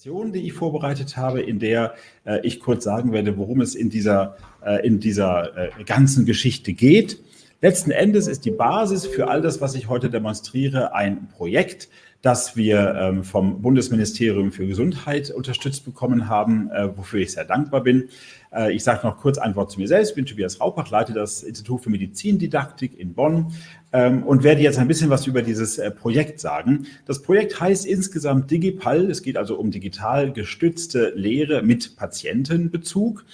Präsentation, die ich vorbereitet habe, in der äh, ich kurz sagen werde, worum es in dieser, äh, in dieser äh, ganzen Geschichte geht. Letzten Endes ist die Basis für all das, was ich heute demonstriere, ein Projekt, das wir ähm, vom Bundesministerium für Gesundheit unterstützt bekommen haben, äh, wofür ich sehr dankbar bin. Äh, ich sage noch kurz ein Wort zu mir selbst. Ich bin Tobias Raupach, leite das Institut für Medizindidaktik in Bonn ähm, und werde jetzt ein bisschen was über dieses äh, Projekt sagen. Das Projekt heißt insgesamt Digipal. Es geht also um digital gestützte Lehre mit Patientenbezug.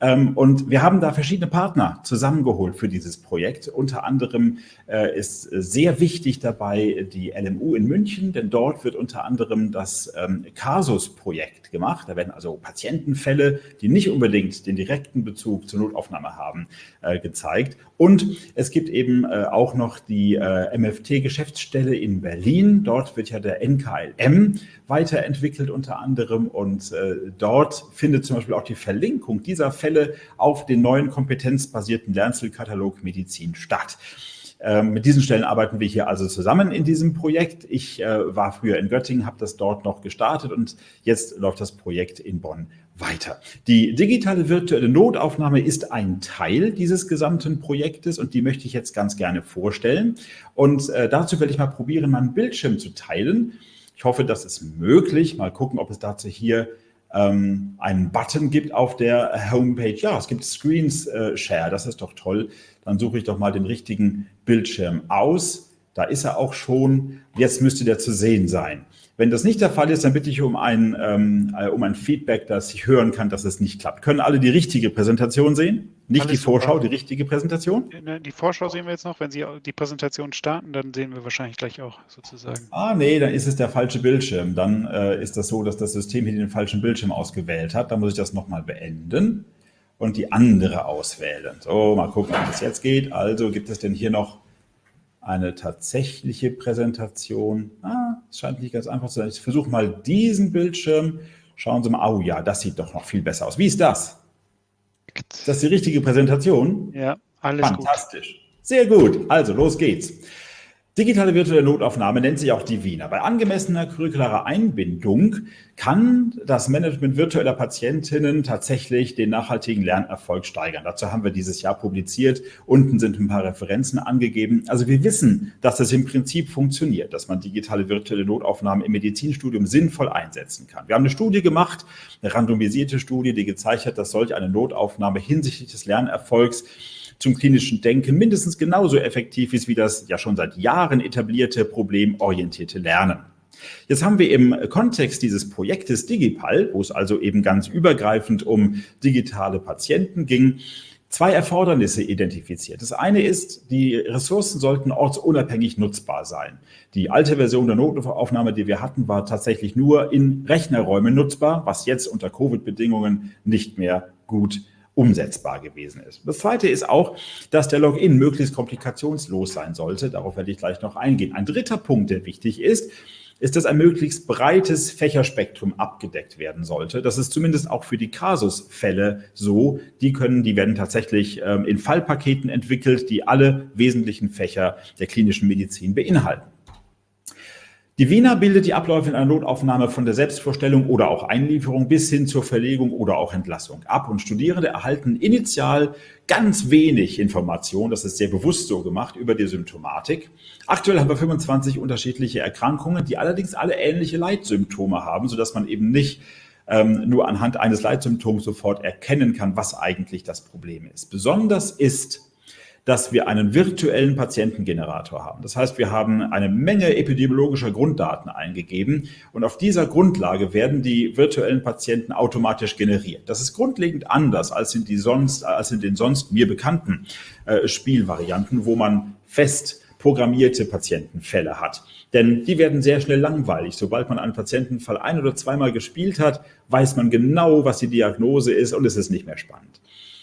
Ähm, und wir haben da verschiedene Partner zusammengeholt für dieses Projekt. Unter anderem äh, ist sehr wichtig dabei die LMU in München, denn dort wird unter anderem das ähm, Casus-Projekt gemacht. Da werden also Patientenfälle, die nicht unbedingt den direkten Bezug zur Notaufnahme haben, äh, gezeigt. Und es gibt eben äh, auch noch die MFT-Geschäftsstelle in Berlin. Dort wird ja der NKLM weiterentwickelt unter anderem und dort findet zum Beispiel auch die Verlinkung dieser Fälle Fälle auf den neuen kompetenzbasierten Lernzielkatalog Medizin statt. Ähm, mit diesen Stellen arbeiten wir hier also zusammen in diesem Projekt. Ich äh, war früher in Göttingen, habe das dort noch gestartet und jetzt läuft das Projekt in Bonn weiter. Die digitale virtuelle Notaufnahme ist ein Teil dieses gesamten Projektes und die möchte ich jetzt ganz gerne vorstellen. Und äh, dazu werde ich mal probieren, meinen Bildschirm zu teilen. Ich hoffe, das ist möglich. Mal gucken, ob es dazu hier ähm, einen Button gibt auf der Homepage. Ja, es gibt Screens äh, Share, das ist doch toll. Dann suche ich doch mal den richtigen Bildschirm aus. Da ist er auch schon. Jetzt müsste der zu sehen sein. Wenn das nicht der Fall ist, dann bitte ich um ein, ähm, äh, um ein Feedback, dass ich hören kann, dass es nicht klappt. Können alle die richtige Präsentation sehen? Nicht Alles die Vorschau, super. die richtige Präsentation? Ne, die Vorschau sehen wir jetzt noch. Wenn Sie die Präsentation starten, dann sehen wir wahrscheinlich gleich auch sozusagen. Ah, nee, dann ist es der falsche Bildschirm. Dann äh, ist das so, dass das System hier den falschen Bildschirm ausgewählt hat. Dann muss ich das nochmal beenden und die andere auswählen. So, mal gucken, ob das jetzt geht. Also gibt es denn hier noch eine tatsächliche Präsentation. Ah, es scheint nicht ganz einfach zu sein. Ich versuche mal diesen Bildschirm. Schauen Sie mal, oh ja, das sieht doch noch viel besser aus. Wie ist das? Ist das die richtige Präsentation? Ja, alles Fantastisch. Gut. Sehr gut. Also, los geht's. Digitale virtuelle Notaufnahme nennt sich auch die Wiener. Bei angemessener curricularer Einbindung kann das Management virtueller Patientinnen tatsächlich den nachhaltigen Lernerfolg steigern. Dazu haben wir dieses Jahr publiziert. Unten sind ein paar Referenzen angegeben. Also wir wissen, dass das im Prinzip funktioniert, dass man digitale virtuelle Notaufnahmen im Medizinstudium sinnvoll einsetzen kann. Wir haben eine Studie gemacht, eine randomisierte Studie, die gezeigt hat, dass solch eine Notaufnahme hinsichtlich des Lernerfolgs zum klinischen Denken mindestens genauso effektiv ist wie das ja schon seit Jahren etablierte problemorientierte Lernen. Jetzt haben wir im Kontext dieses Projektes Digipal, wo es also eben ganz übergreifend um digitale Patienten ging, zwei Erfordernisse identifiziert. Das eine ist, die Ressourcen sollten ortsunabhängig nutzbar sein. Die alte Version der Notaufnahme, die wir hatten, war tatsächlich nur in Rechnerräumen nutzbar, was jetzt unter Covid-Bedingungen nicht mehr gut umsetzbar gewesen ist. Das Zweite ist auch, dass der Login möglichst komplikationslos sein sollte. Darauf werde ich gleich noch eingehen. Ein dritter Punkt, der wichtig ist, ist, dass ein möglichst breites Fächerspektrum abgedeckt werden sollte. Das ist zumindest auch für die Kasusfälle so. Die können, die werden tatsächlich ähm, in Fallpaketen entwickelt, die alle wesentlichen Fächer der klinischen Medizin beinhalten. Die Wiener bildet die Abläufe in einer Notaufnahme von der Selbstvorstellung oder auch Einlieferung bis hin zur Verlegung oder auch Entlassung ab. Und Studierende erhalten initial ganz wenig Information, das ist sehr bewusst so gemacht, über die Symptomatik. Aktuell haben wir 25 unterschiedliche Erkrankungen, die allerdings alle ähnliche Leitsymptome haben, sodass man eben nicht ähm, nur anhand eines Leitsymptoms sofort erkennen kann, was eigentlich das Problem ist. Besonders ist dass wir einen virtuellen Patientengenerator haben. Das heißt, wir haben eine Menge epidemiologischer Grunddaten eingegeben und auf dieser Grundlage werden die virtuellen Patienten automatisch generiert. Das ist grundlegend anders als in, die sonst, als in den sonst mir bekannten äh, Spielvarianten, wo man fest programmierte Patientenfälle hat. Denn die werden sehr schnell langweilig. Sobald man einen Patientenfall ein- oder zweimal gespielt hat, weiß man genau, was die Diagnose ist und es ist nicht mehr spannend.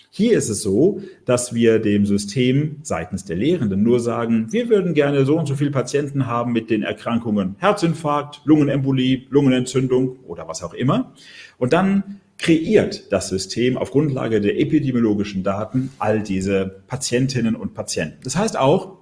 Hier ist es so, dass wir dem System seitens der Lehrenden nur sagen, wir würden gerne so und so viele Patienten haben mit den Erkrankungen Herzinfarkt, Lungenembolie, Lungenentzündung oder was auch immer. Und dann kreiert das System auf Grundlage der epidemiologischen Daten all diese Patientinnen und Patienten. Das heißt auch,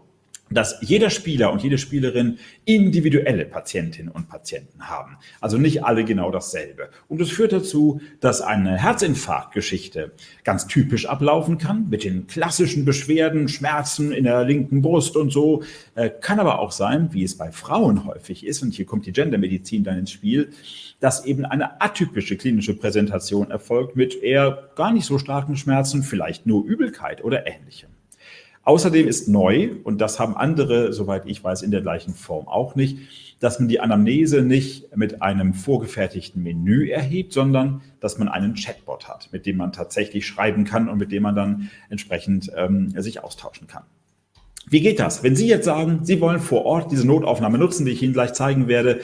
dass jeder Spieler und jede Spielerin individuelle Patientinnen und Patienten haben. Also nicht alle genau dasselbe. Und es führt dazu, dass eine Herzinfarktgeschichte ganz typisch ablaufen kann, mit den klassischen Beschwerden, Schmerzen in der linken Brust und so. Äh, kann aber auch sein, wie es bei Frauen häufig ist, und hier kommt die Gendermedizin dann ins Spiel, dass eben eine atypische klinische Präsentation erfolgt mit eher gar nicht so starken Schmerzen, vielleicht nur Übelkeit oder ähnlichem. Außerdem ist neu, und das haben andere, soweit ich weiß, in der gleichen Form auch nicht, dass man die Anamnese nicht mit einem vorgefertigten Menü erhebt, sondern dass man einen Chatbot hat, mit dem man tatsächlich schreiben kann und mit dem man dann entsprechend ähm, sich austauschen kann. Wie geht das? Wenn Sie jetzt sagen, Sie wollen vor Ort diese Notaufnahme nutzen, die ich Ihnen gleich zeigen werde,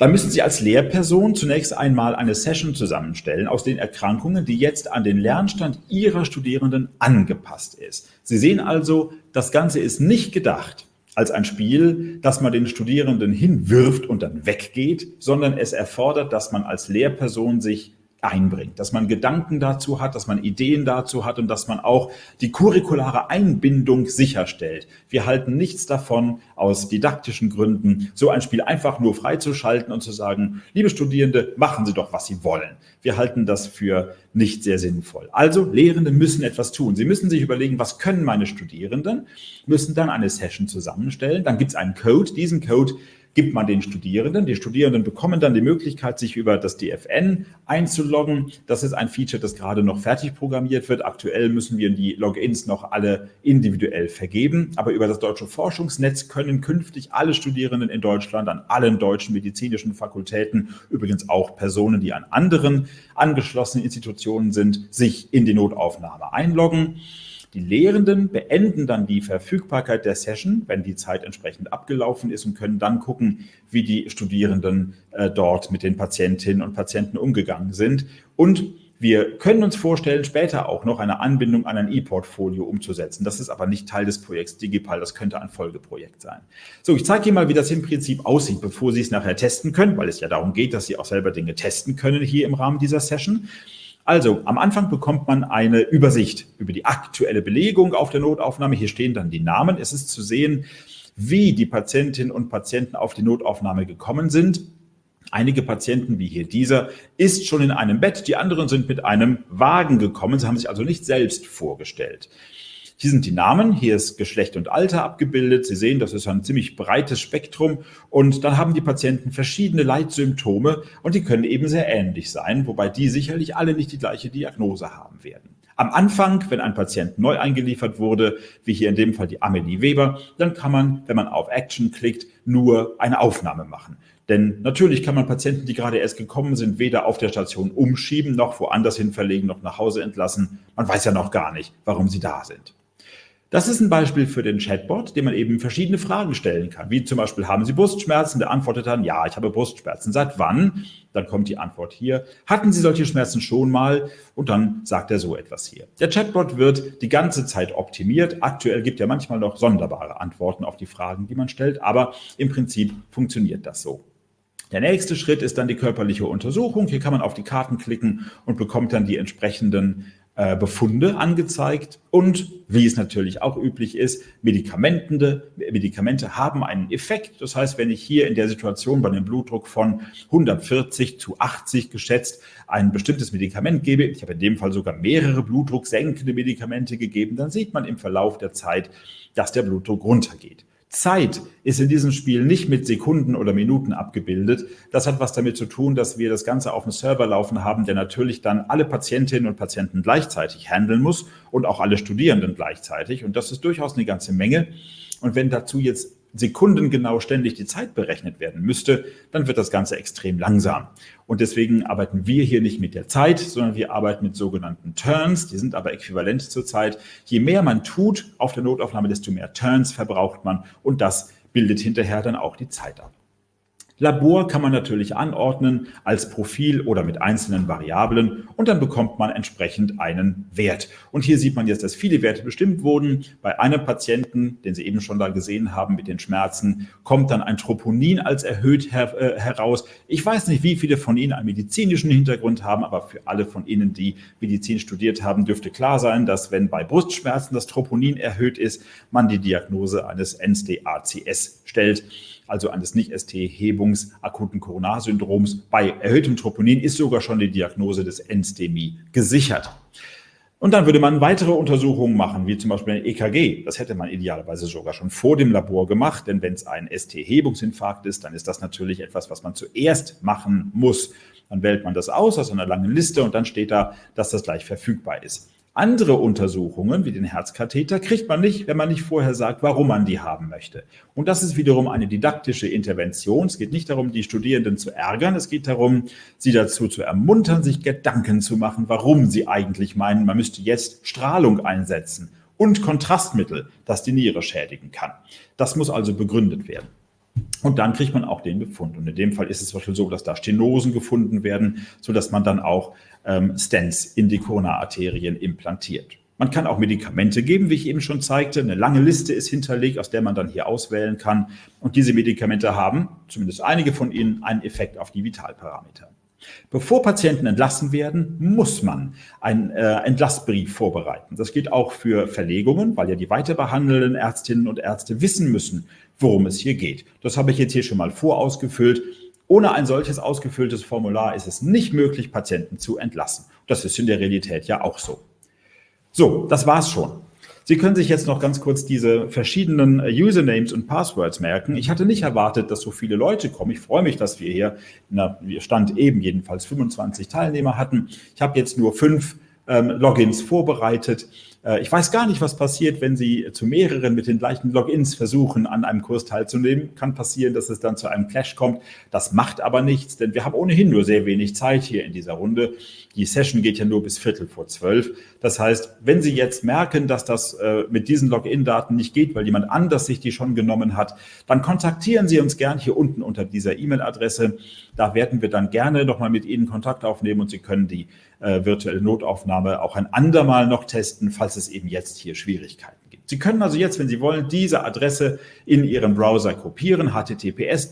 dann müssen Sie als Lehrperson zunächst einmal eine Session zusammenstellen aus den Erkrankungen, die jetzt an den Lernstand Ihrer Studierenden angepasst ist. Sie sehen also, das Ganze ist nicht gedacht als ein Spiel, das man den Studierenden hinwirft und dann weggeht, sondern es erfordert, dass man als Lehrperson sich einbringt, dass man Gedanken dazu hat, dass man Ideen dazu hat und dass man auch die curriculare Einbindung sicherstellt. Wir halten nichts davon, aus didaktischen Gründen so ein Spiel einfach nur freizuschalten und zu sagen, liebe Studierende, machen Sie doch, was Sie wollen. Wir halten das für nicht sehr sinnvoll. Also Lehrende müssen etwas tun. Sie müssen sich überlegen, was können meine Studierenden, müssen dann eine Session zusammenstellen. Dann gibt es einen Code. Diesen Code gibt man den Studierenden. Die Studierenden bekommen dann die Möglichkeit, sich über das DFN einzuloggen. Das ist ein Feature, das gerade noch fertig programmiert wird. Aktuell müssen wir die Logins noch alle individuell vergeben. Aber über das Deutsche Forschungsnetz können künftig alle Studierenden in Deutschland an allen deutschen medizinischen Fakultäten, übrigens auch Personen, die an anderen angeschlossenen Institutionen sind, sich in die Notaufnahme einloggen. Die Lehrenden beenden dann die Verfügbarkeit der Session, wenn die Zeit entsprechend abgelaufen ist und können dann gucken, wie die Studierenden äh, dort mit den Patientinnen und Patienten umgegangen sind. Und wir können uns vorstellen, später auch noch eine Anbindung an ein E-Portfolio umzusetzen. Das ist aber nicht Teil des Projekts Digipal, das könnte ein Folgeprojekt sein. So, ich zeige Ihnen mal, wie das im Prinzip aussieht, bevor Sie es nachher testen können, weil es ja darum geht, dass Sie auch selber Dinge testen können hier im Rahmen dieser Session. Also am Anfang bekommt man eine Übersicht über die aktuelle Belegung auf der Notaufnahme. Hier stehen dann die Namen. Es ist zu sehen, wie die Patientinnen und Patienten auf die Notaufnahme gekommen sind. Einige Patienten, wie hier dieser, ist schon in einem Bett, die anderen sind mit einem Wagen gekommen. Sie haben sich also nicht selbst vorgestellt. Hier sind die Namen, hier ist Geschlecht und Alter abgebildet. Sie sehen, das ist ein ziemlich breites Spektrum. Und dann haben die Patienten verschiedene Leitsymptome und die können eben sehr ähnlich sein, wobei die sicherlich alle nicht die gleiche Diagnose haben werden. Am Anfang, wenn ein Patient neu eingeliefert wurde, wie hier in dem Fall die Amelie Weber, dann kann man, wenn man auf Action klickt, nur eine Aufnahme machen. Denn natürlich kann man Patienten, die gerade erst gekommen sind, weder auf der Station umschieben, noch woanders hin verlegen, noch nach Hause entlassen. Man weiß ja noch gar nicht, warum sie da sind. Das ist ein Beispiel für den Chatbot, dem man eben verschiedene Fragen stellen kann, wie zum Beispiel, haben Sie Brustschmerzen? Der antwortet dann, ja, ich habe Brustschmerzen. Seit wann? Dann kommt die Antwort hier. Hatten Sie solche Schmerzen schon mal? Und dann sagt er so etwas hier. Der Chatbot wird die ganze Zeit optimiert. Aktuell gibt er manchmal noch sonderbare Antworten auf die Fragen, die man stellt, aber im Prinzip funktioniert das so. Der nächste Schritt ist dann die körperliche Untersuchung. Hier kann man auf die Karten klicken und bekommt dann die entsprechenden äh, Befunde angezeigt und, wie es natürlich auch üblich ist, Medikamente, Medikamente haben einen Effekt. Das heißt, wenn ich hier in der Situation bei einem Blutdruck von 140 zu 80 geschätzt ein bestimmtes Medikament gebe, ich habe in dem Fall sogar mehrere blutdrucksenkende Medikamente gegeben, dann sieht man im Verlauf der Zeit, dass der Blutdruck runtergeht. Zeit ist in diesem Spiel nicht mit Sekunden oder Minuten abgebildet. Das hat was damit zu tun, dass wir das Ganze auf dem Server laufen haben, der natürlich dann alle Patientinnen und Patienten gleichzeitig handeln muss und auch alle Studierenden gleichzeitig. Und das ist durchaus eine ganze Menge. Und wenn dazu jetzt sekundengenau ständig die Zeit berechnet werden müsste, dann wird das Ganze extrem langsam. Und deswegen arbeiten wir hier nicht mit der Zeit, sondern wir arbeiten mit sogenannten Turns. Die sind aber äquivalent zur Zeit. Je mehr man tut auf der Notaufnahme, desto mehr Turns verbraucht man und das bildet hinterher dann auch die Zeit ab. Labor kann man natürlich anordnen als Profil oder mit einzelnen Variablen und dann bekommt man entsprechend einen Wert. Und hier sieht man jetzt, dass viele Werte bestimmt wurden. Bei einem Patienten, den Sie eben schon da gesehen haben mit den Schmerzen, kommt dann ein Troponin als erhöht her äh, heraus. Ich weiß nicht, wie viele von Ihnen einen medizinischen Hintergrund haben, aber für alle von Ihnen, die Medizin studiert haben, dürfte klar sein, dass wenn bei Brustschmerzen das Troponin erhöht ist, man die Diagnose eines NSDACS stellt also eines Nicht-ST-Hebungs akuten Koronarsyndroms. Bei erhöhtem Troponin ist sogar schon die Diagnose des Enstemie gesichert. Und dann würde man weitere Untersuchungen machen, wie zum Beispiel ein EKG. Das hätte man idealerweise sogar schon vor dem Labor gemacht, denn wenn es ein ST-Hebungsinfarkt ist, dann ist das natürlich etwas, was man zuerst machen muss. Dann wählt man das aus aus einer langen Liste und dann steht da, dass das gleich verfügbar ist. Andere Untersuchungen, wie den Herzkatheter, kriegt man nicht, wenn man nicht vorher sagt, warum man die haben möchte. Und das ist wiederum eine didaktische Intervention. Es geht nicht darum, die Studierenden zu ärgern. Es geht darum, sie dazu zu ermuntern, sich Gedanken zu machen, warum sie eigentlich meinen, man müsste jetzt Strahlung einsetzen und Kontrastmittel, das die Niere schädigen kann. Das muss also begründet werden. Und dann kriegt man auch den Befund. Und in dem Fall ist es zum Beispiel so, dass da Stenosen gefunden werden, sodass man dann auch ähm, Stents in die Corona-Arterien implantiert. Man kann auch Medikamente geben, wie ich eben schon zeigte. Eine lange Liste ist hinterlegt, aus der man dann hier auswählen kann. Und diese Medikamente haben, zumindest einige von ihnen, einen Effekt auf die Vitalparameter. Bevor Patienten entlassen werden, muss man einen äh, Entlassbrief vorbereiten. Das geht auch für Verlegungen, weil ja die weiterbehandelnden Ärztinnen und Ärzte wissen müssen, worum es hier geht. Das habe ich jetzt hier schon mal vorausgefüllt. Ohne ein solches ausgefülltes Formular ist es nicht möglich, Patienten zu entlassen. Das ist in der Realität ja auch so. So, das war's schon. Sie können sich jetzt noch ganz kurz diese verschiedenen äh, Usernames und Passwords merken. Ich hatte nicht erwartet, dass so viele Leute kommen. Ich freue mich, dass wir hier, na, wir stand eben jedenfalls 25 Teilnehmer hatten. Ich habe jetzt nur fünf ähm, Logins vorbereitet. Äh, ich weiß gar nicht, was passiert, wenn Sie zu mehreren mit den gleichen Logins versuchen, an einem Kurs teilzunehmen. Kann passieren, dass es dann zu einem Clash kommt. Das macht aber nichts, denn wir haben ohnehin nur sehr wenig Zeit hier in dieser Runde. Die Session geht ja nur bis Viertel vor zwölf. Das heißt, wenn Sie jetzt merken, dass das äh, mit diesen Login-Daten nicht geht, weil jemand anders sich die schon genommen hat, dann kontaktieren Sie uns gern hier unten unter dieser E-Mail-Adresse. Da werden wir dann gerne nochmal mit Ihnen Kontakt aufnehmen und Sie können die äh, virtuelle Notaufnahme auch ein andermal noch testen, falls es eben jetzt hier Schwierigkeiten gibt. Sie können also jetzt, wenn Sie wollen, diese Adresse in Ihren Browser kopieren, https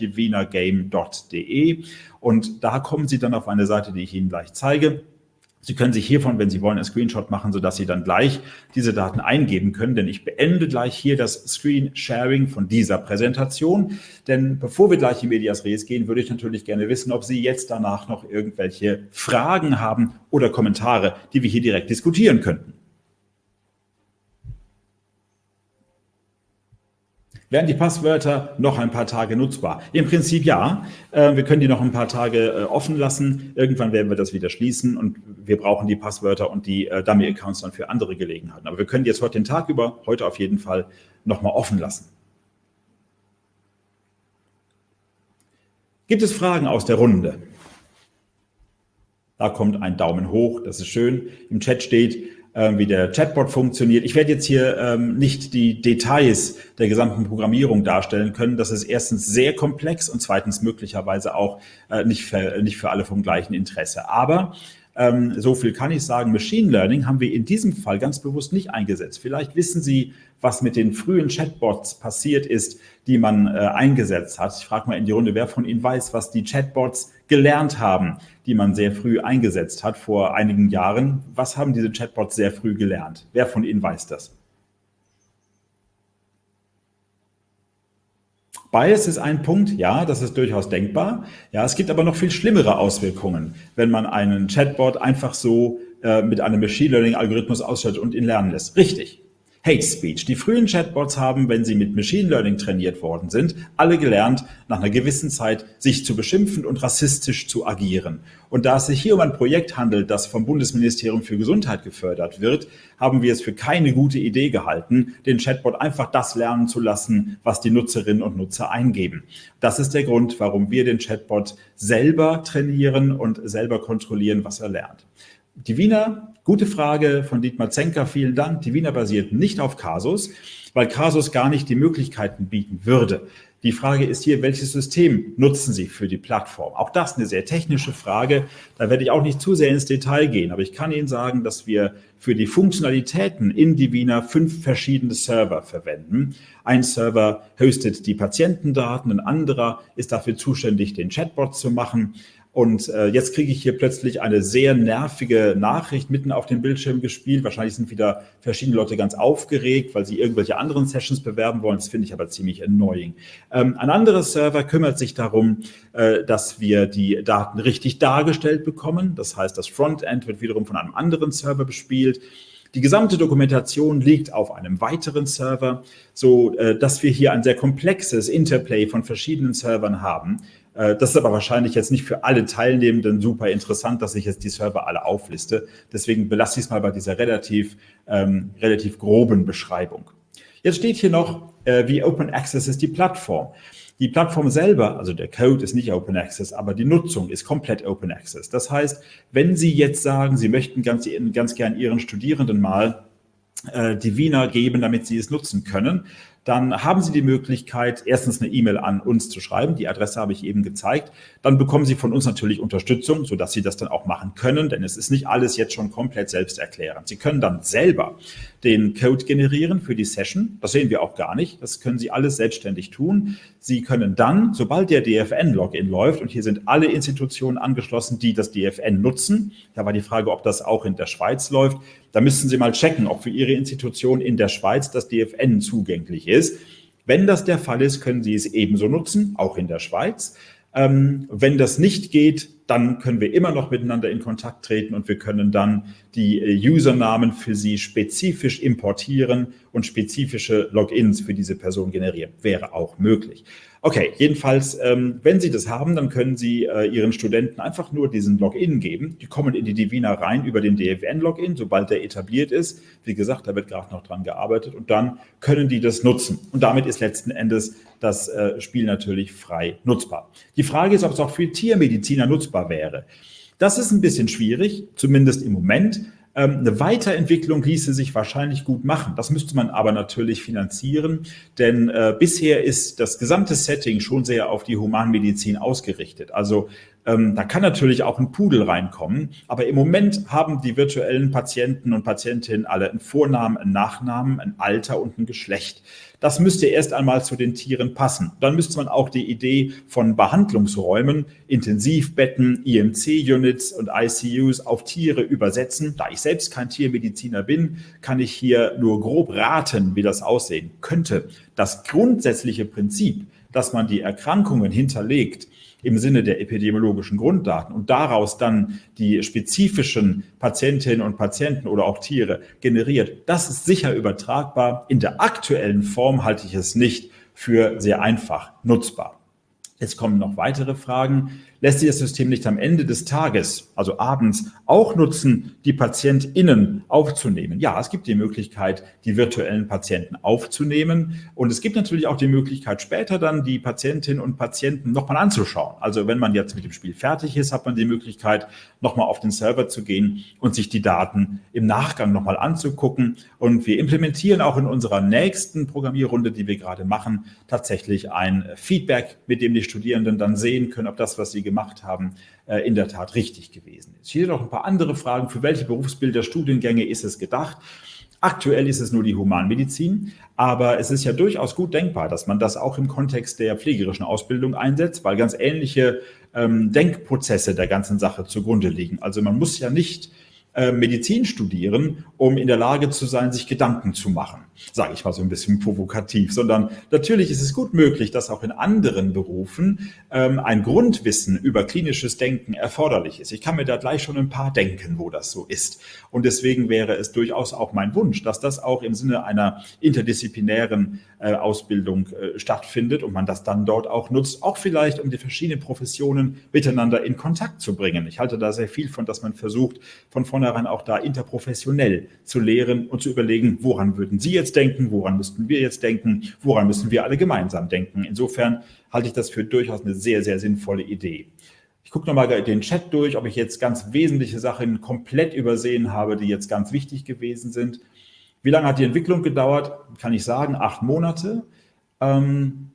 divinagame.de und da kommen Sie dann auf eine Seite, die ich Ihnen gleich zeige. Sie können sich hiervon, wenn Sie wollen, einen Screenshot machen, sodass Sie dann gleich diese Daten eingeben können, denn ich beende gleich hier das Screen Sharing von dieser Präsentation. Denn bevor wir gleich in Medias Res gehen, würde ich natürlich gerne wissen, ob Sie jetzt danach noch irgendwelche Fragen haben oder Kommentare, die wir hier direkt diskutieren könnten. Werden die Passwörter noch ein paar Tage nutzbar? Im Prinzip ja. Äh, wir können die noch ein paar Tage äh, offen lassen. Irgendwann werden wir das wieder schließen und wir brauchen die Passwörter und die äh, Dummy-Accounts dann für andere Gelegenheiten. Aber wir können die jetzt heute den Tag über, heute auf jeden Fall, nochmal offen lassen. Gibt es Fragen aus der Runde? Da kommt ein Daumen hoch, das ist schön. Im Chat steht, ähm, wie der Chatbot funktioniert. Ich werde jetzt hier ähm, nicht die Details der gesamten Programmierung darstellen können. Das ist erstens sehr komplex und zweitens möglicherweise auch äh, nicht, für, nicht für alle vom gleichen Interesse. Aber ähm, so viel kann ich sagen, Machine Learning haben wir in diesem Fall ganz bewusst nicht eingesetzt. Vielleicht wissen Sie, was mit den frühen Chatbots passiert ist, die man äh, eingesetzt hat. Ich frage mal in die Runde, wer von Ihnen weiß, was die Chatbots gelernt haben, die man sehr früh eingesetzt hat vor einigen Jahren. Was haben diese Chatbots sehr früh gelernt? Wer von Ihnen weiß das? Bias ist ein Punkt, ja, das ist durchaus denkbar. Ja, es gibt aber noch viel schlimmere Auswirkungen, wenn man einen Chatbot einfach so äh, mit einem Machine Learning Algorithmus ausstattet und ihn lernen lässt. Richtig. Hate Speech. Die frühen Chatbots haben, wenn sie mit Machine Learning trainiert worden sind, alle gelernt, nach einer gewissen Zeit sich zu beschimpfen und rassistisch zu agieren. Und da es sich hier um ein Projekt handelt, das vom Bundesministerium für Gesundheit gefördert wird, haben wir es für keine gute Idee gehalten, den Chatbot einfach das lernen zu lassen, was die Nutzerinnen und Nutzer eingeben. Das ist der Grund, warum wir den Chatbot selber trainieren und selber kontrollieren, was er lernt. Die Wiener, gute Frage von Dietmar Zenker, vielen Dank. Die Wiener basiert nicht auf Casus, weil Casus gar nicht die Möglichkeiten bieten würde. Die Frage ist hier, welches System nutzen Sie für die Plattform? Auch das eine sehr technische Frage. Da werde ich auch nicht zu sehr ins Detail gehen, aber ich kann Ihnen sagen, dass wir für die Funktionalitäten in Divina fünf verschiedene Server verwenden. Ein Server hostet die Patientendaten, ein anderer ist dafür zuständig, den Chatbot zu machen. Und äh, jetzt kriege ich hier plötzlich eine sehr nervige Nachricht mitten auf dem Bildschirm gespielt. Wahrscheinlich sind wieder verschiedene Leute ganz aufgeregt, weil sie irgendwelche anderen Sessions bewerben wollen. Das finde ich aber ziemlich annoying. Ähm, ein anderer Server kümmert sich darum, äh, dass wir die Daten richtig dargestellt bekommen. Das heißt, das Frontend wird wiederum von einem anderen Server bespielt. Die gesamte Dokumentation liegt auf einem weiteren Server, so äh, dass wir hier ein sehr komplexes Interplay von verschiedenen Servern haben, das ist aber wahrscheinlich jetzt nicht für alle Teilnehmenden super interessant, dass ich jetzt die Server alle aufliste. Deswegen belasse ich es mal bei dieser relativ, ähm, relativ groben Beschreibung. Jetzt steht hier noch, äh, wie Open Access ist die Plattform. Die Plattform selber, also der Code ist nicht Open Access, aber die Nutzung ist komplett Open Access. Das heißt, wenn Sie jetzt sagen, Sie möchten ganz, ganz gern Ihren Studierenden mal äh, die Wiener geben, damit sie es nutzen können, dann haben Sie die Möglichkeit, erstens eine E-Mail an uns zu schreiben. Die Adresse habe ich eben gezeigt. Dann bekommen Sie von uns natürlich Unterstützung, sodass Sie das dann auch machen können, denn es ist nicht alles jetzt schon komplett selbsterklärend. Sie können dann selber den Code generieren für die Session. Das sehen wir auch gar nicht. Das können Sie alles selbstständig tun. Sie können dann, sobald der DFN-Login läuft, und hier sind alle Institutionen angeschlossen, die das DFN nutzen, da war die Frage, ob das auch in der Schweiz läuft, da müssten Sie mal checken, ob für Ihre Institution in der Schweiz das DFN zugänglich ist. Wenn das der Fall ist, können Sie es ebenso nutzen, auch in der Schweiz. Ähm, wenn das nicht geht, dann können wir immer noch miteinander in Kontakt treten und wir können dann die äh, Usernamen für Sie spezifisch importieren und spezifische Logins für diese Person generieren. Wäre auch möglich. Okay, jedenfalls, ähm, wenn Sie das haben, dann können Sie äh, Ihren Studenten einfach nur diesen Login geben. Die kommen in die Divina rein über den DFN-Login, sobald der etabliert ist. Wie gesagt, da wird gerade noch dran gearbeitet und dann können die das nutzen. Und damit ist letzten Endes das äh, Spiel natürlich frei nutzbar. Die Frage ist, ob es auch für Tiermediziner nutzbar wäre. Das ist ein bisschen schwierig, zumindest im Moment. Ähm, eine Weiterentwicklung ließe sich wahrscheinlich gut machen. Das müsste man aber natürlich finanzieren, denn äh, bisher ist das gesamte Setting schon sehr auf die Humanmedizin ausgerichtet. Also ähm, da kann natürlich auch ein Pudel reinkommen, aber im Moment haben die virtuellen Patienten und Patientinnen alle einen Vornamen, einen Nachnamen, ein Alter und ein Geschlecht. Das müsste erst einmal zu den Tieren passen. Dann müsste man auch die Idee von Behandlungsräumen, Intensivbetten, IMC-Units und ICUs auf Tiere übersetzen. Da ich selbst kein Tiermediziner bin, kann ich hier nur grob raten, wie das aussehen könnte. Das grundsätzliche Prinzip, dass man die Erkrankungen hinterlegt, im Sinne der epidemiologischen Grunddaten und daraus dann die spezifischen Patientinnen und Patienten oder auch Tiere generiert, das ist sicher übertragbar. In der aktuellen Form halte ich es nicht für sehr einfach nutzbar. Jetzt kommen noch weitere Fragen lässt sich das System nicht am Ende des Tages, also abends, auch nutzen, die PatientInnen aufzunehmen? Ja, es gibt die Möglichkeit, die virtuellen Patienten aufzunehmen. Und es gibt natürlich auch die Möglichkeit, später dann die Patientinnen und Patienten nochmal anzuschauen. Also wenn man jetzt mit dem Spiel fertig ist, hat man die Möglichkeit, nochmal auf den Server zu gehen und sich die Daten im Nachgang nochmal anzugucken. Und wir implementieren auch in unserer nächsten Programmierrunde, die wir gerade machen, tatsächlich ein Feedback, mit dem die Studierenden dann sehen können, ob das, was sie gemacht haben, in der Tat richtig gewesen ist. Hier noch ein paar andere Fragen. Für welche Berufsbilder, Studiengänge ist es gedacht? Aktuell ist es nur die Humanmedizin, aber es ist ja durchaus gut denkbar, dass man das auch im Kontext der pflegerischen Ausbildung einsetzt, weil ganz ähnliche ähm, Denkprozesse der ganzen Sache zugrunde liegen. Also man muss ja nicht äh, Medizin studieren, um in der Lage zu sein, sich Gedanken zu machen, sage ich mal so ein bisschen provokativ, sondern natürlich ist es gut möglich, dass auch in anderen Berufen ähm, ein Grundwissen über klinisches Denken erforderlich ist. Ich kann mir da gleich schon ein paar denken, wo das so ist. Und deswegen wäre es durchaus auch mein Wunsch, dass das auch im Sinne einer interdisziplinären äh, Ausbildung äh, stattfindet und man das dann dort auch nutzt, auch vielleicht um die verschiedenen Professionen miteinander in Kontakt zu bringen. Ich halte da sehr viel von, dass man versucht, von vorne vornherein auch da interprofessionell zu lehren und zu überlegen, woran würden Sie jetzt denken, woran müssten wir jetzt denken, woran müssen wir alle gemeinsam denken. Insofern halte ich das für durchaus eine sehr, sehr sinnvolle Idee. Ich gucke nochmal den Chat durch, ob ich jetzt ganz wesentliche Sachen komplett übersehen habe, die jetzt ganz wichtig gewesen sind. Wie lange hat die Entwicklung gedauert? Kann ich sagen, acht Monate. Ähm,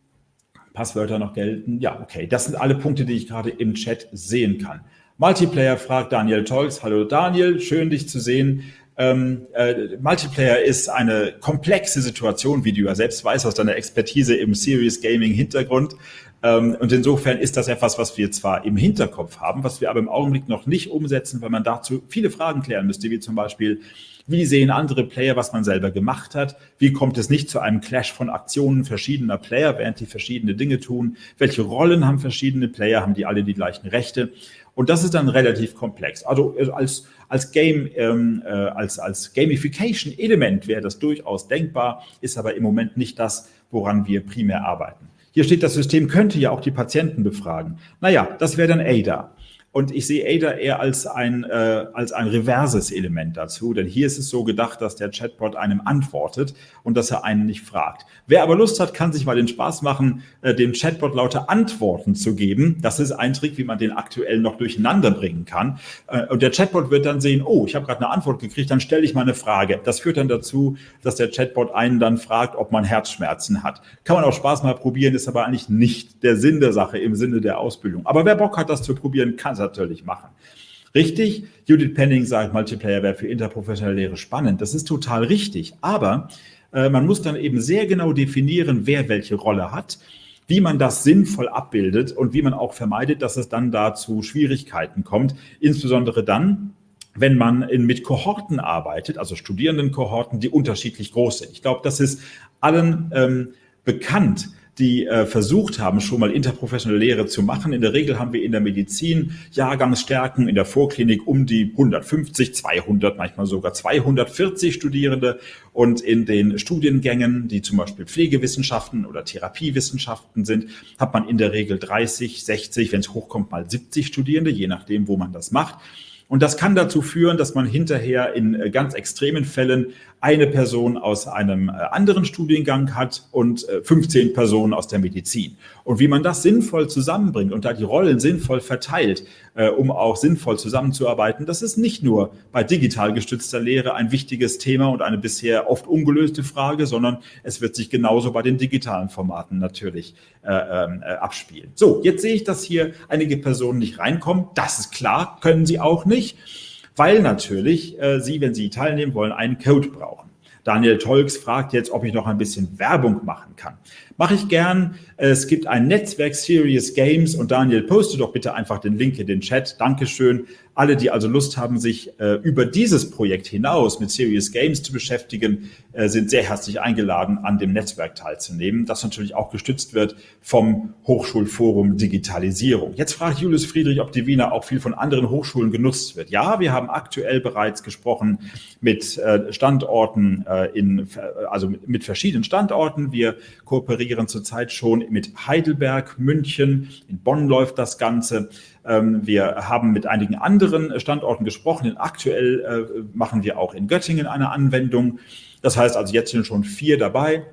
Passwörter noch gelten. Ja, okay. Das sind alle Punkte, die ich gerade im Chat sehen kann. Multiplayer fragt Daniel Tolks. Hallo Daniel, schön dich zu sehen. Ähm, äh, Multiplayer ist eine komplexe Situation, wie du ja selbst weißt aus deiner Expertise im Serious Gaming Hintergrund. Ähm, und insofern ist das etwas, was wir zwar im Hinterkopf haben, was wir aber im Augenblick noch nicht umsetzen, weil man dazu viele Fragen klären müsste, wie zum Beispiel, wie sehen andere Player, was man selber gemacht hat? Wie kommt es nicht zu einem Clash von Aktionen verschiedener Player, während die verschiedene Dinge tun? Welche Rollen haben verschiedene Player? Haben die alle die gleichen Rechte? Und das ist dann relativ komplex. Also äh, als, als Game, ähm, äh, als, als Gamification-Element wäre das durchaus denkbar, ist aber im Moment nicht das, woran wir primär arbeiten. Hier steht, das System könnte ja auch die Patienten befragen. Naja, das wäre dann ADA. Und ich sehe Ada eher als ein, äh, als ein reverses Element dazu, denn hier ist es so gedacht, dass der Chatbot einem antwortet und dass er einen nicht fragt. Wer aber Lust hat, kann sich mal den Spaß machen, äh, dem Chatbot lauter Antworten zu geben. Das ist ein Trick, wie man den aktuell noch durcheinander bringen kann. Äh, und der Chatbot wird dann sehen, oh, ich habe gerade eine Antwort gekriegt, dann stelle ich mal eine Frage. Das führt dann dazu, dass der Chatbot einen dann fragt, ob man Herzschmerzen hat. Kann man auch Spaß mal probieren, ist aber eigentlich nicht der Sinn der Sache im Sinne der Ausbildung. Aber wer Bock hat, das zu probieren, kann natürlich machen. Richtig, Judith Penning sagt, Multiplayer wäre für interprofessionelle Lehre spannend. Das ist total richtig. Aber äh, man muss dann eben sehr genau definieren, wer welche Rolle hat, wie man das sinnvoll abbildet und wie man auch vermeidet, dass es dann da zu Schwierigkeiten kommt. Insbesondere dann, wenn man in, mit Kohorten arbeitet, also Studierendenkohorten, die unterschiedlich groß sind. Ich glaube, das ist allen ähm, bekannt, die äh, versucht haben, schon mal interprofessionelle Lehre zu machen. In der Regel haben wir in der Medizin Jahrgangsstärken in der Vorklinik um die 150, 200, manchmal sogar 240 Studierende. Und in den Studiengängen, die zum Beispiel Pflegewissenschaften oder Therapiewissenschaften sind, hat man in der Regel 30, 60, wenn es hochkommt, mal 70 Studierende, je nachdem, wo man das macht. Und das kann dazu führen, dass man hinterher in äh, ganz extremen Fällen eine Person aus einem äh, anderen Studiengang hat und 15 äh, Personen aus der Medizin. Und wie man das sinnvoll zusammenbringt und da die Rollen sinnvoll verteilt, um auch sinnvoll zusammenzuarbeiten, das ist nicht nur bei digital gestützter Lehre ein wichtiges Thema und eine bisher oft ungelöste Frage, sondern es wird sich genauso bei den digitalen Formaten natürlich äh, äh, abspielen. So, jetzt sehe ich, dass hier einige Personen nicht reinkommen. Das ist klar, können sie auch nicht weil natürlich äh, Sie, wenn Sie teilnehmen wollen, einen Code brauchen. Daniel Tolks fragt jetzt, ob ich noch ein bisschen Werbung machen kann. Mache ich gern. Es gibt ein Netzwerk Serious Games und Daniel, poste doch bitte einfach den Link in den Chat. Dankeschön. Alle, die also Lust haben, sich äh, über dieses Projekt hinaus mit Serious Games zu beschäftigen, äh, sind sehr herzlich eingeladen, an dem Netzwerk teilzunehmen, das natürlich auch gestützt wird vom Hochschulforum Digitalisierung. Jetzt fragt Julius Friedrich, ob die Wiener auch viel von anderen Hochschulen genutzt wird. Ja, wir haben aktuell bereits gesprochen mit äh, Standorten äh, in, also mit verschiedenen Standorten. Wir kooperieren zurzeit schon mit Heidelberg, München, in Bonn läuft das Ganze. Ähm, wir haben mit einigen anderen Standorten gesprochen. Aktuell äh, machen wir auch in Göttingen eine Anwendung. Das heißt also, jetzt sind schon vier dabei.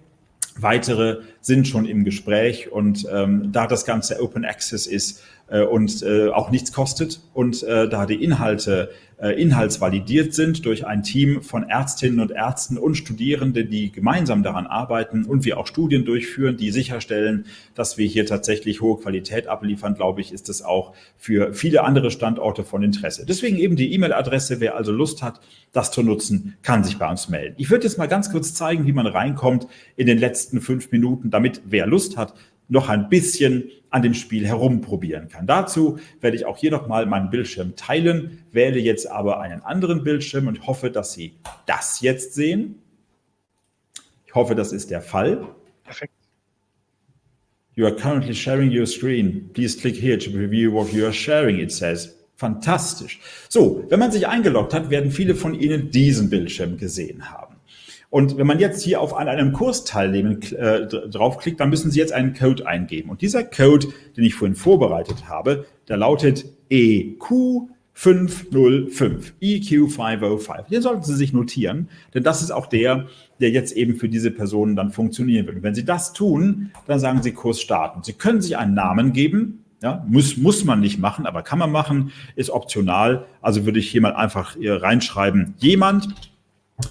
Weitere sind schon im Gespräch und ähm, da das Ganze Open Access ist äh, und äh, auch nichts kostet und äh, da die Inhalte äh, inhaltsvalidiert sind durch ein Team von Ärztinnen und Ärzten und Studierenden, die gemeinsam daran arbeiten und wir auch Studien durchführen, die sicherstellen, dass wir hier tatsächlich hohe Qualität abliefern, glaube ich, ist es auch für viele andere Standorte von Interesse. Deswegen eben die E-Mail-Adresse, wer also Lust hat, das zu nutzen, kann sich bei uns melden. Ich würde jetzt mal ganz kurz zeigen, wie man reinkommt in den letzten fünf Minuten, damit wer Lust hat, noch ein bisschen an dem Spiel herumprobieren kann. Dazu werde ich auch hier nochmal meinen Bildschirm teilen, wähle jetzt aber einen anderen Bildschirm und hoffe, dass Sie das jetzt sehen. Ich hoffe, das ist der Fall. Perfekt. You are currently sharing your screen. Please click here to review what you are sharing, it says. Fantastisch. So, wenn man sich eingeloggt hat, werden viele von Ihnen diesen Bildschirm gesehen haben. Und wenn man jetzt hier auf an einem Kurs teilnehmen äh, draufklickt, dann müssen Sie jetzt einen Code eingeben. Und dieser Code, den ich vorhin vorbereitet habe, der lautet EQ 505, EQ 505. Den sollten Sie sich notieren, denn das ist auch der, der jetzt eben für diese Personen dann funktionieren wird. Und wenn Sie das tun, dann sagen Sie Kurs starten. Sie können sich einen Namen geben, ja, muss, muss man nicht machen, aber kann man machen, ist optional. Also würde ich hier mal einfach reinschreiben, jemand,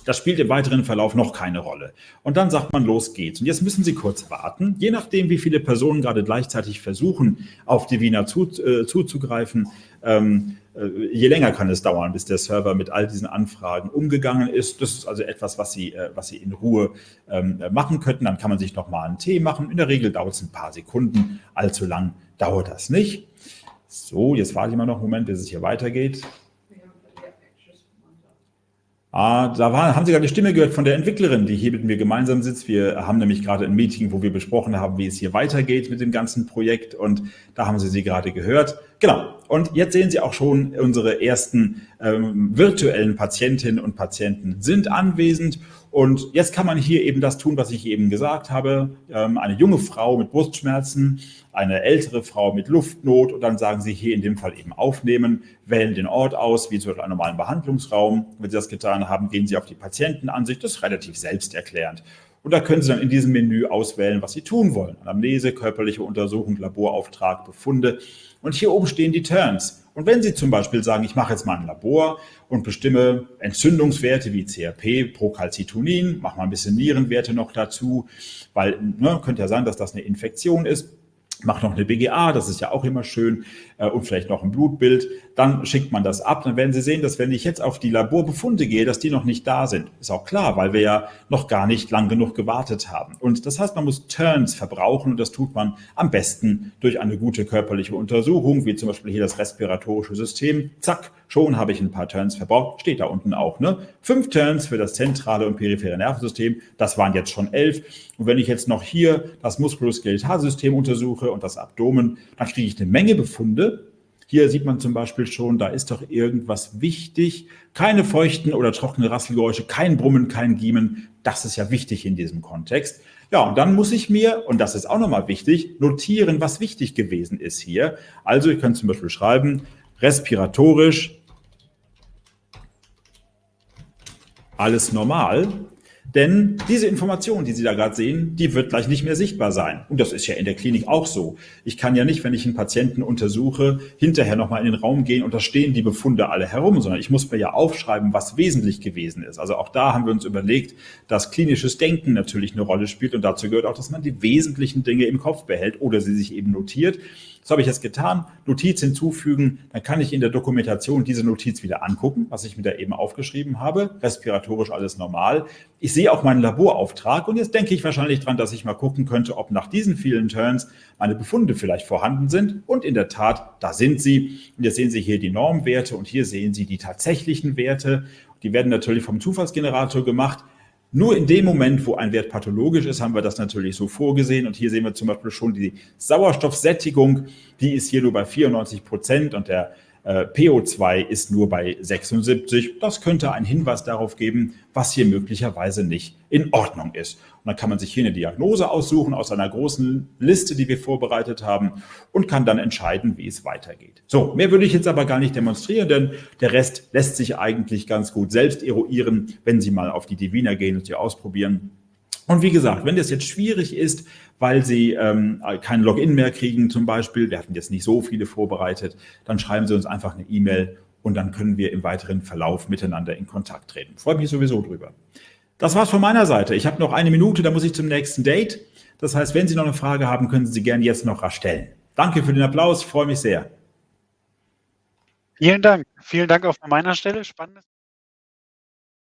Das spielt im weiteren Verlauf noch keine Rolle. Und dann sagt man, los geht's. Und jetzt müssen Sie kurz warten. Je nachdem, wie viele Personen gerade gleichzeitig versuchen, auf die Wiener zu, äh, zuzugreifen, ähm, äh, je länger kann es dauern, bis der Server mit all diesen Anfragen umgegangen ist. Das ist also etwas, was Sie, äh, was Sie in Ruhe ähm, machen könnten. Dann kann man sich noch mal einen Tee machen. In der Regel dauert es ein paar Sekunden. Allzu lang dauert das nicht. So, jetzt warte ich mal noch einen Moment, bis es hier weitergeht. Ah, da war, haben Sie gerade die Stimme gehört von der Entwicklerin, die hier mit mir gemeinsam sitzt. Wir haben nämlich gerade ein Meeting, wo wir besprochen haben, wie es hier weitergeht mit dem ganzen Projekt und da haben Sie sie gerade gehört. Genau. Und jetzt sehen Sie auch schon, unsere ersten ähm, virtuellen Patientinnen und Patienten sind anwesend und jetzt kann man hier eben das tun, was ich eben gesagt habe. Ähm, eine junge Frau mit Brustschmerzen, eine ältere Frau mit Luftnot und dann sagen Sie hier in dem Fall eben aufnehmen, wählen den Ort aus, wie zum Beispiel einen normalen Behandlungsraum. Wenn Sie das getan haben, gehen Sie auf die Patientenansicht. Das ist relativ selbsterklärend. Und da können Sie dann in diesem Menü auswählen, was Sie tun wollen. Anamnese, körperliche Untersuchung, Laborauftrag, Befunde. Und hier oben stehen die Turns. Und wenn Sie zum Beispiel sagen, ich mache jetzt mal ein Labor und bestimme Entzündungswerte wie CRP, Procalcitonin, mache mal ein bisschen Nierenwerte noch dazu, weil ne, könnte ja sein, dass das eine Infektion ist, macht noch eine BGA, das ist ja auch immer schön, äh, und vielleicht noch ein Blutbild, dann schickt man das ab. Dann werden Sie sehen, dass wenn ich jetzt auf die Laborbefunde gehe, dass die noch nicht da sind. Ist auch klar, weil wir ja noch gar nicht lang genug gewartet haben. Und das heißt, man muss Turns verbrauchen und das tut man am besten durch eine gute körperliche Untersuchung, wie zum Beispiel hier das respiratorische System. Zack, schon habe ich ein paar Turns verbraucht. Steht da unten auch. Ne? Fünf Turns für das zentrale und periphere Nervensystem. Das waren jetzt schon elf. Und wenn ich jetzt noch hier das Muskuloskelettalsystem untersuche und das Abdomen, dann kriege ich eine Menge Befunde. Hier sieht man zum Beispiel schon, da ist doch irgendwas wichtig. Keine feuchten oder trockene Rasselgeräusche, kein Brummen, kein Giemen. Das ist ja wichtig in diesem Kontext. Ja, und dann muss ich mir, und das ist auch nochmal wichtig, notieren, was wichtig gewesen ist hier. Also ich kann zum Beispiel schreiben, respiratorisch, alles normal. Denn diese Information, die Sie da gerade sehen, die wird gleich nicht mehr sichtbar sein. Und das ist ja in der Klinik auch so. Ich kann ja nicht, wenn ich einen Patienten untersuche, hinterher nochmal in den Raum gehen und da stehen die Befunde alle herum, sondern ich muss mir ja aufschreiben, was wesentlich gewesen ist. Also auch da haben wir uns überlegt, dass klinisches Denken natürlich eine Rolle spielt und dazu gehört auch, dass man die wesentlichen Dinge im Kopf behält oder sie sich eben notiert. Das habe ich jetzt getan. Notiz hinzufügen, dann kann ich in der Dokumentation diese Notiz wieder angucken, was ich mir da eben aufgeschrieben habe. Respiratorisch alles normal. Ich sehe auch meinen Laborauftrag und jetzt denke ich wahrscheinlich dran, dass ich mal gucken könnte, ob nach diesen vielen Turns meine Befunde vielleicht vorhanden sind. Und in der Tat, da sind sie. Und jetzt sehen Sie hier die Normwerte und hier sehen Sie die tatsächlichen Werte. Die werden natürlich vom Zufallsgenerator gemacht. Nur in dem Moment, wo ein Wert pathologisch ist, haben wir das natürlich so vorgesehen. Und hier sehen wir zum Beispiel schon die Sauerstoffsättigung, die ist hier nur bei 94 Prozent und der äh, PO2 ist nur bei 76. Das könnte einen Hinweis darauf geben, was hier möglicherweise nicht in Ordnung ist. Und dann kann man sich hier eine Diagnose aussuchen aus einer großen Liste, die wir vorbereitet haben und kann dann entscheiden, wie es weitergeht. So, mehr würde ich jetzt aber gar nicht demonstrieren, denn der Rest lässt sich eigentlich ganz gut selbst eruieren, wenn Sie mal auf die Divina gehen und sie ausprobieren. Und wie gesagt, wenn das jetzt schwierig ist, weil Sie ähm, kein Login mehr kriegen zum Beispiel, wir hatten jetzt nicht so viele vorbereitet, dann schreiben Sie uns einfach eine E-Mail und dann können wir im weiteren Verlauf miteinander in Kontakt treten. Freue mich sowieso drüber. Das war's von meiner Seite. Ich habe noch eine Minute, da muss ich zum nächsten Date. Das heißt, wenn Sie noch eine Frage haben, können Sie sie gerne jetzt noch rasch stellen. Danke für den Applaus, freue mich sehr. Vielen Dank. Vielen Dank auch von meiner Stelle. Spannendes.